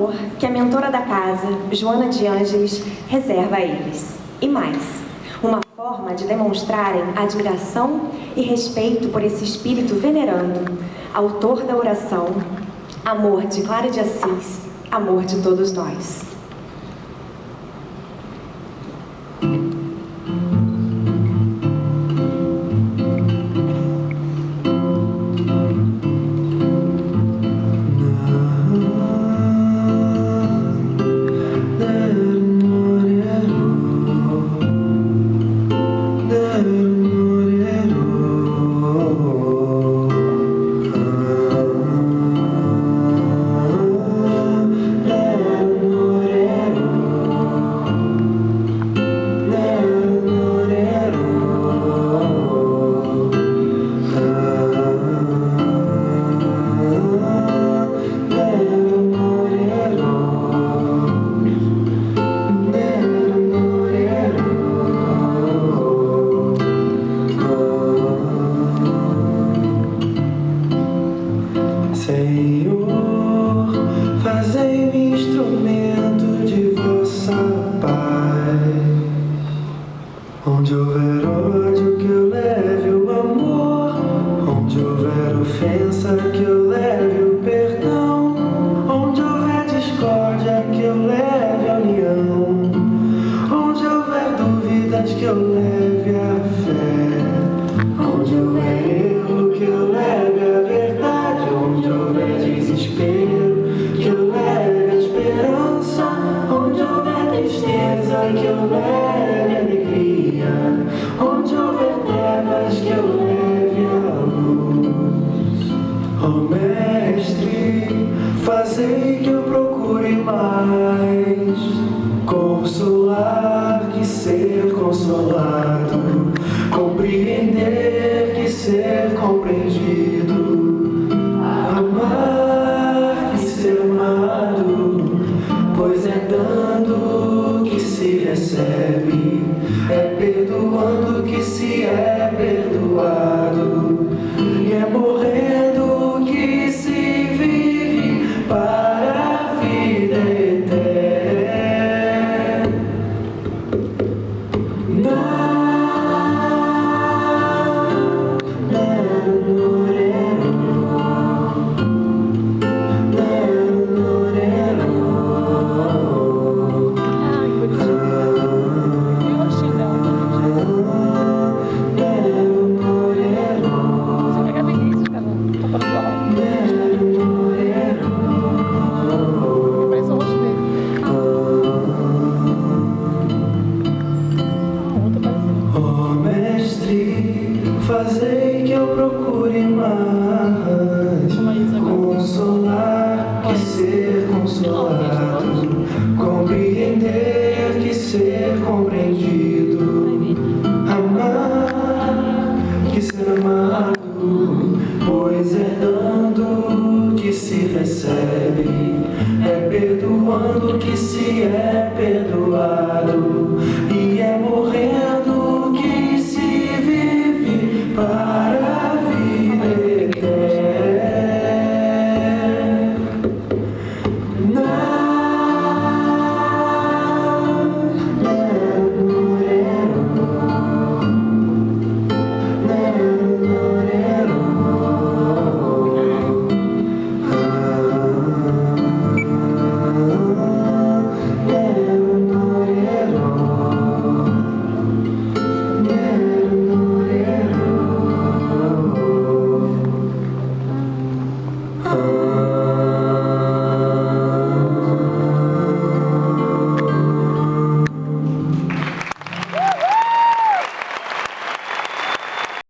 amor que a mentora da casa, Joana de Ângeles, reserva a eles. E mais, uma forma de demonstrarem admiração e respeito por esse espírito venerando, autor da oração, amor de Clara de Assis, amor de todos nós. eu leve a fé, onde houver erro, que eu leve a verdade, onde houver desespero, que eu leve a esperança, onde houver tristeza, que eu leve alegria, onde houver trevas, que eu leve a luz. Oh Mestre, fazei que eu procure mais consolar. recebe. procure mais. Consolar que ser. consolado, compreender que ser compreendido, amar que ser amado, pois é dando que se recebe, é perdoando que se é perdoado.